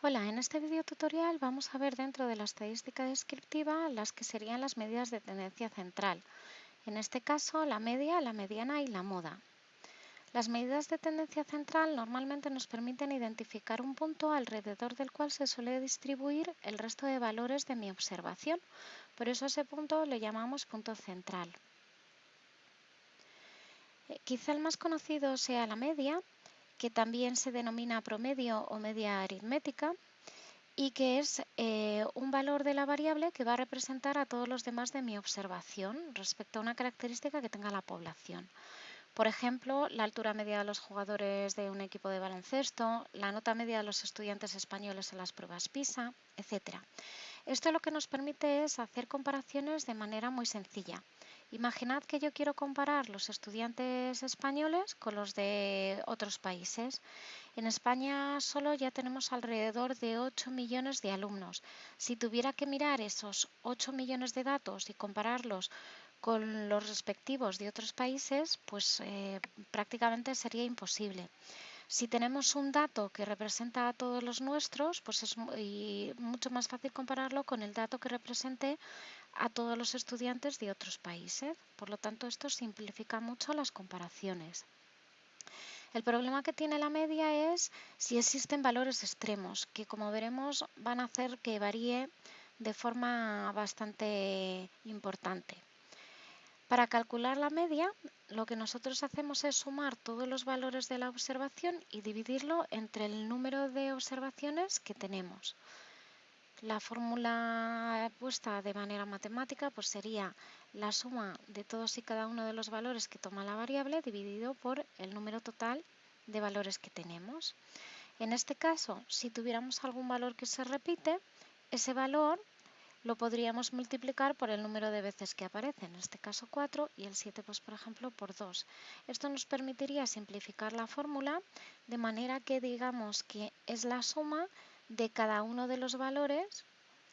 Hola, en este video tutorial vamos a ver dentro de la estadística descriptiva las que serían las medidas de tendencia central. En este caso, la media, la mediana y la moda. Las medidas de tendencia central normalmente nos permiten identificar un punto alrededor del cual se suele distribuir el resto de valores de mi observación. Por eso ese punto le llamamos punto central. Eh, quizá el más conocido sea la media, que también se denomina promedio o media aritmética y que es eh, un valor de la variable que va a representar a todos los demás de mi observación respecto a una característica que tenga la población. Por ejemplo, la altura media de los jugadores de un equipo de baloncesto, la nota media de los estudiantes españoles en las pruebas PISA, etc. Esto lo que nos permite es hacer comparaciones de manera muy sencilla. Imaginad que yo quiero comparar los estudiantes españoles con los de otros países. En España solo ya tenemos alrededor de 8 millones de alumnos. Si tuviera que mirar esos 8 millones de datos y compararlos con los respectivos de otros países, pues eh, prácticamente sería imposible. Si tenemos un dato que representa a todos los nuestros, pues es mucho más fácil compararlo con el dato que represente a todos los estudiantes de otros países. Por lo tanto, esto simplifica mucho las comparaciones. El problema que tiene la media es si existen valores extremos, que como veremos van a hacer que varíe de forma bastante importante. Para calcular la media, lo que nosotros hacemos es sumar todos los valores de la observación y dividirlo entre el número de observaciones que tenemos. La fórmula puesta de manera matemática pues sería la suma de todos y cada uno de los valores que toma la variable dividido por el número total de valores que tenemos. En este caso, si tuviéramos algún valor que se repite, ese valor lo podríamos multiplicar por el número de veces que aparece, en este caso 4 y el 7, pues por ejemplo, por 2. Esto nos permitiría simplificar la fórmula de manera que digamos que es la suma de cada uno de los valores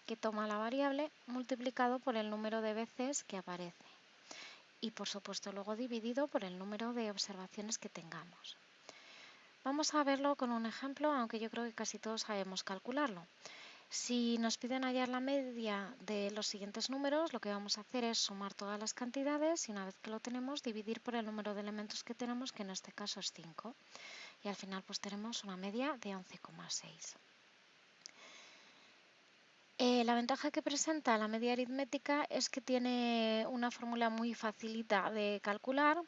que toma la variable multiplicado por el número de veces que aparece y por supuesto luego dividido por el número de observaciones que tengamos. Vamos a verlo con un ejemplo, aunque yo creo que casi todos sabemos calcularlo. Si nos piden hallar la media de los siguientes números, lo que vamos a hacer es sumar todas las cantidades y una vez que lo tenemos, dividir por el número de elementos que tenemos, que en este caso es 5. Y al final pues tenemos una media de 11,6. Eh, la ventaja que presenta la media aritmética es que tiene una fórmula muy facilita de calcular,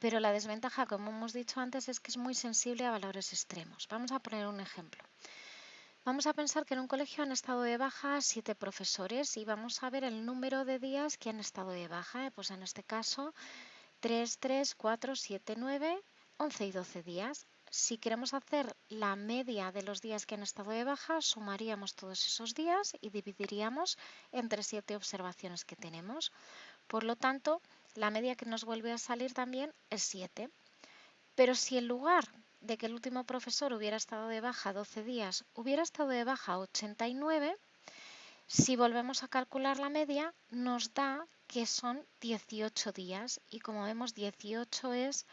pero la desventaja, como hemos dicho antes, es que es muy sensible a valores extremos. Vamos a poner un ejemplo. Vamos a pensar que en un colegio han estado de baja siete profesores y vamos a ver el número de días que han estado de baja. Pues en este caso, 3, 3, 4, 7, 9, 11 y 12 días. Si queremos hacer la media de los días que han estado de baja, sumaríamos todos esos días y dividiríamos entre siete observaciones que tenemos. Por lo tanto, la media que nos vuelve a salir también es 7. Pero si en lugar de que el último profesor hubiera estado de baja 12 días, hubiera estado de baja 89, si volvemos a calcular la media, nos da que son 18 días y como vemos 18 es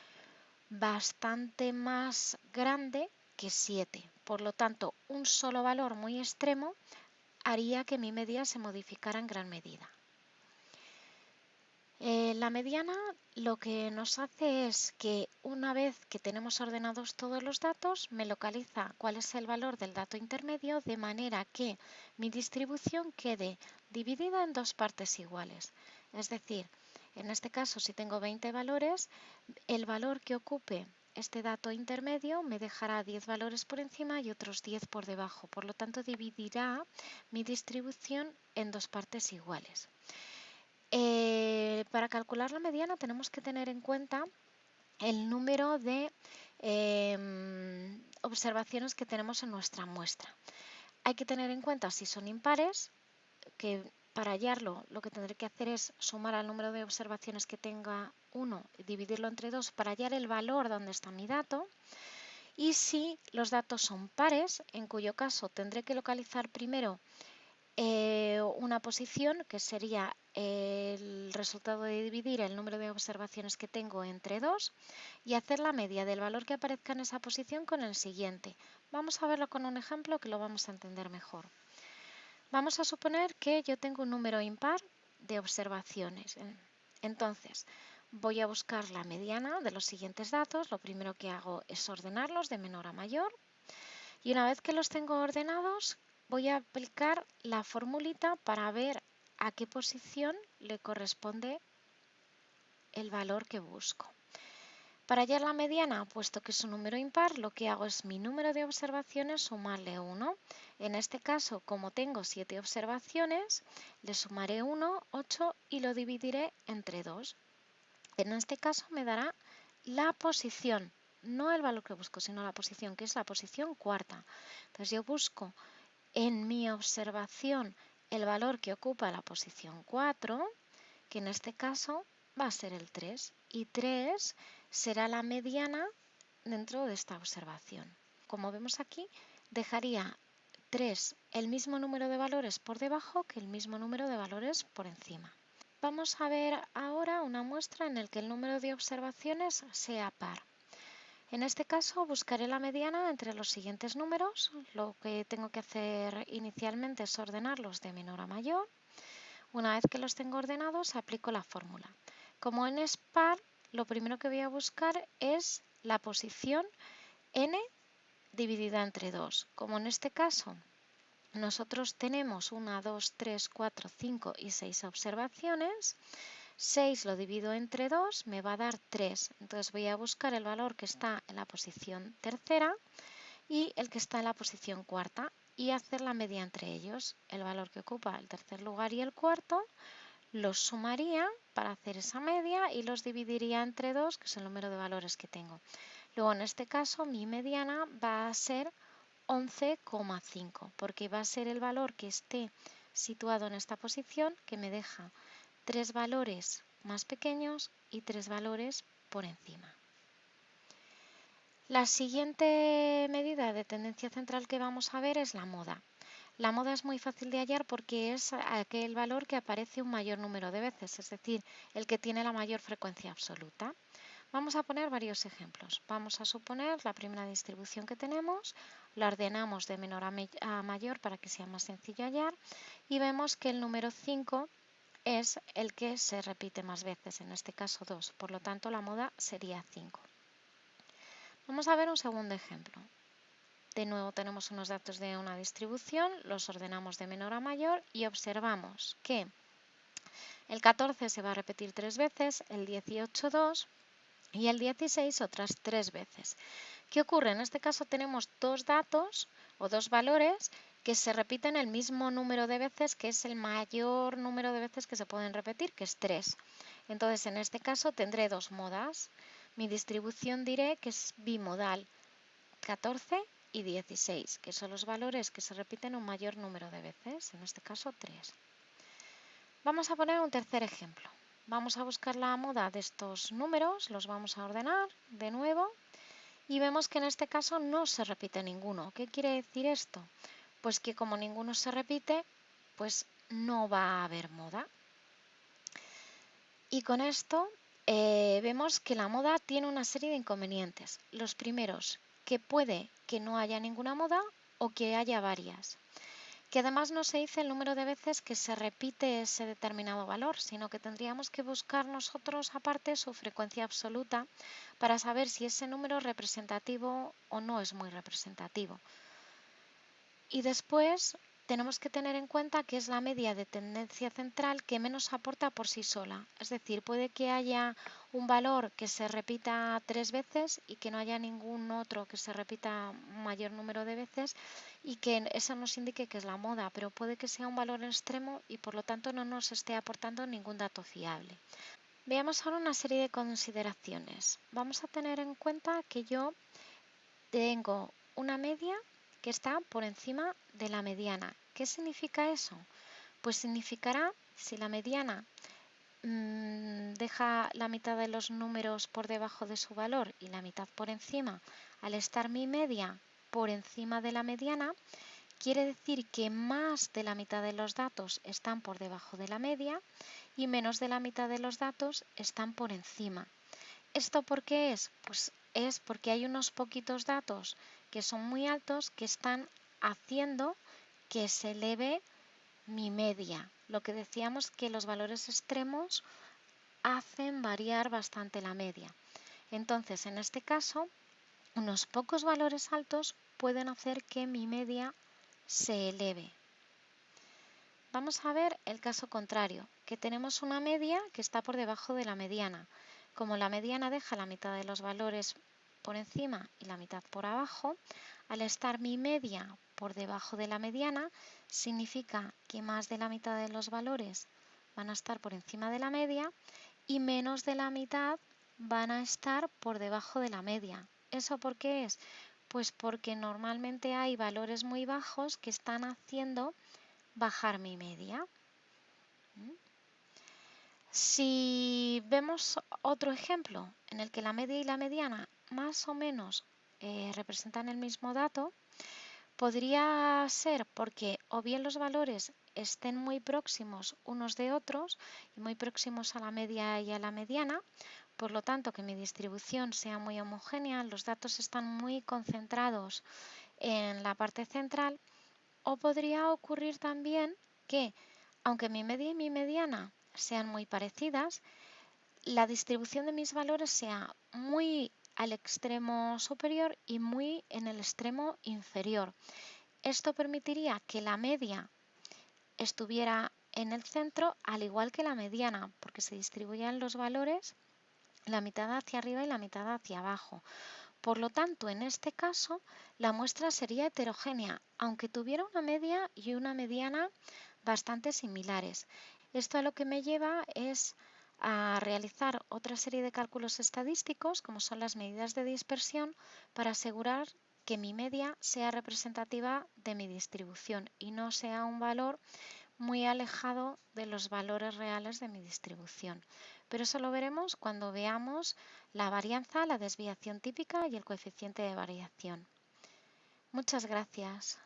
bastante más grande que 7. Por lo tanto, un solo valor muy extremo haría que mi media se modificara en gran medida. Eh, la mediana lo que nos hace es que una vez que tenemos ordenados todos los datos, me localiza cuál es el valor del dato intermedio de manera que mi distribución quede dividida en dos partes iguales. Es decir, en este caso, si tengo 20 valores, el valor que ocupe este dato intermedio me dejará 10 valores por encima y otros 10 por debajo. Por lo tanto, dividirá mi distribución en dos partes iguales. Eh, para calcular la mediana tenemos que tener en cuenta el número de em, observaciones que tenemos en nuestra muestra. Hay que tener en cuenta si son impares, que para hallarlo lo que tendré que hacer es sumar al número de observaciones que tenga 1 y dividirlo entre 2 para hallar el valor donde está mi dato. Y si los datos son pares, en cuyo caso tendré que localizar primero eh, una posición que sería el resultado de dividir el número de observaciones que tengo entre 2 y hacer la media del valor que aparezca en esa posición con el siguiente. Vamos a verlo con un ejemplo que lo vamos a entender mejor. Vamos a suponer que yo tengo un número impar de observaciones. Entonces, voy a buscar la mediana de los siguientes datos. Lo primero que hago es ordenarlos de menor a mayor. Y una vez que los tengo ordenados, voy a aplicar la formulita para ver a qué posición le corresponde el valor que busco. Para hallar la mediana, puesto que es un número impar, lo que hago es mi número de observaciones sumarle 1. En este caso, como tengo 7 observaciones, le sumaré 1, 8 y lo dividiré entre 2. En este caso me dará la posición, no el valor que busco, sino la posición, que es la posición cuarta. Entonces yo busco en mi observación el valor que ocupa la posición 4, que en este caso va a ser el 3. Y 3 será la mediana dentro de esta observación. Como vemos aquí, dejaría 3 el mismo número de valores por debajo que el mismo número de valores por encima. Vamos a ver ahora una muestra en la que el número de observaciones sea par. En este caso buscaré la mediana entre los siguientes números. Lo que tengo que hacer inicialmente es ordenarlos de menor a mayor. Una vez que los tengo ordenados, aplico la fórmula. Como n es par, lo primero que voy a buscar es la posición n dividida entre 2. Como en este caso nosotros tenemos 1, 2, 3, 4, 5 y 6 observaciones, 6 lo divido entre 2, me va a dar 3. Entonces voy a buscar el valor que está en la posición tercera y el que está en la posición cuarta y hacer la media entre ellos. El valor que ocupa el tercer lugar y el cuarto los sumaría para hacer esa media y los dividiría entre 2, que es el número de valores que tengo. Luego, en este caso, mi mediana va a ser 11,5, porque va a ser el valor que esté situado en esta posición que me deja tres valores más pequeños y tres valores por encima. La siguiente medida de tendencia central que vamos a ver es la moda. La moda es muy fácil de hallar porque es aquel valor que aparece un mayor número de veces, es decir, el que tiene la mayor frecuencia absoluta. Vamos a poner varios ejemplos. Vamos a suponer la primera distribución que tenemos, la ordenamos de menor a, mayor para que sea más sencillo hallar y vemos que el número 5 es el que se repite más veces, en este caso 2, por lo tanto la moda sería 5. Vamos a ver un segundo ejemplo. De nuevo tenemos unos datos de una distribución, los ordenamos de menor a mayor y observamos que el 14 se va a repetir tres veces, el 18 dos y el 16 otras tres veces. ¿Qué ocurre? En este caso tenemos dos datos o dos valores que se repiten el mismo número de veces, que es el mayor número de veces que se pueden repetir, que es 3. Entonces, en este caso tendré dos modas. Mi distribución diré que es bimodal, 14 y 16, que son los valores que se repiten un mayor número de veces, en este caso 3. Vamos a poner un tercer ejemplo. Vamos a buscar la moda de estos números, los vamos a ordenar de nuevo y vemos que en este caso no se repite ninguno. ¿Qué quiere decir esto? pues que como ninguno se repite, pues no va a haber moda. Y con esto eh, vemos que la moda tiene una serie de inconvenientes. Los primeros, que puede que no haya ninguna moda o que haya varias. Que además no se dice el número de veces que se repite ese determinado valor, sino que tendríamos que buscar nosotros aparte su frecuencia absoluta para saber si ese número es representativo o no es muy representativo. Y después tenemos que tener en cuenta que es la media de tendencia central que menos aporta por sí sola. Es decir, puede que haya un valor que se repita tres veces y que no haya ningún otro que se repita mayor número de veces y que eso nos indique que es la moda, pero puede que sea un valor extremo y por lo tanto no nos esté aportando ningún dato fiable. Veamos ahora una serie de consideraciones. Vamos a tener en cuenta que yo tengo una media que está por encima de la mediana. ¿Qué significa eso? Pues significará, si la mediana mmm, deja la mitad de los números por debajo de su valor y la mitad por encima, al estar mi media por encima de la mediana, quiere decir que más de la mitad de los datos están por debajo de la media y menos de la mitad de los datos están por encima. ¿Esto por qué es? Pues es porque hay unos poquitos datos que son muy altos que están haciendo que se eleve mi media. Lo que decíamos que los valores extremos hacen variar bastante la media. Entonces, en este caso, unos pocos valores altos pueden hacer que mi media se eleve. Vamos a ver el caso contrario, que tenemos una media que está por debajo de la mediana. Como la mediana deja la mitad de los valores por encima y la mitad por abajo, al estar mi media por debajo de la mediana, significa que más de la mitad de los valores van a estar por encima de la media y menos de la mitad van a estar por debajo de la media. ¿Eso por qué es? Pues porque normalmente hay valores muy bajos que están haciendo bajar mi media. ¿Mm? Si vemos otro ejemplo en el que la media y la mediana más o menos eh, representan el mismo dato, podría ser porque o bien los valores estén muy próximos unos de otros y muy próximos a la media y a la mediana, por lo tanto que mi distribución sea muy homogénea, los datos están muy concentrados en la parte central, o podría ocurrir también que, aunque mi media y mi mediana sean muy parecidas, la distribución de mis valores sea muy al extremo superior y muy en el extremo inferior. Esto permitiría que la media estuviera en el centro al igual que la mediana, porque se distribuían los valores la mitad hacia arriba y la mitad hacia abajo. Por lo tanto, en este caso, la muestra sería heterogénea, aunque tuviera una media y una mediana bastante similares. Esto a lo que me lleva es a realizar otra serie de cálculos estadísticos, como son las medidas de dispersión, para asegurar que mi media sea representativa de mi distribución y no sea un valor muy alejado de los valores reales de mi distribución. Pero eso lo veremos cuando veamos la varianza, la desviación típica y el coeficiente de variación. Muchas gracias.